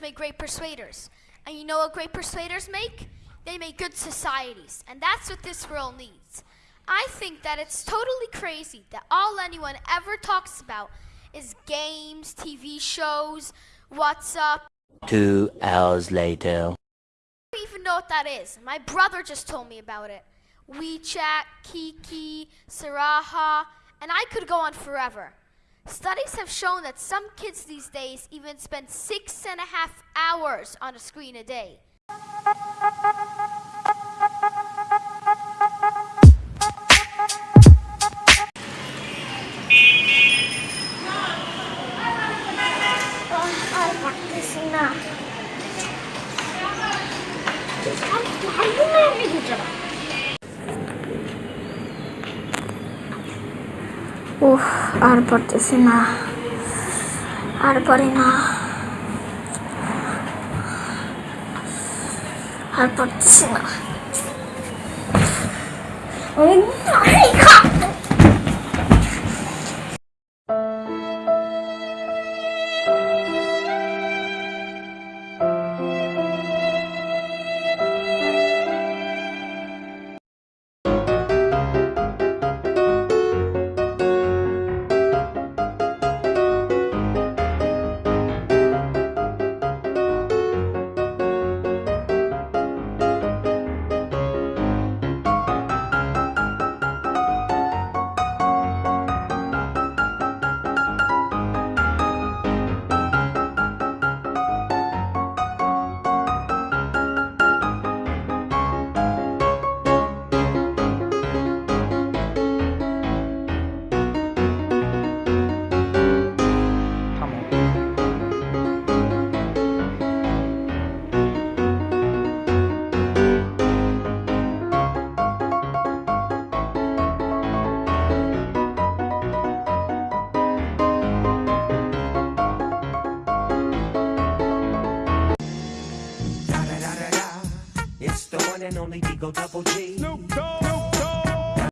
make great persuaders. And you know what great persuaders make? They make good societies. And that's what this world needs. I think that it's totally crazy that all anyone ever talks about is games, TV shows, WhatsApp. Two hours later. I don't even know what that is. My brother just told me about it. WeChat, Kiki, Sarahah, and I could go on forever. Studies have shown that some kids these days even spend six and a half hours on a screen a day. উফ আর পারতেছি না। আর পারি না। আর পারতেছি না। only Digo Double G. Snoop Dogg. Snoop Dogg.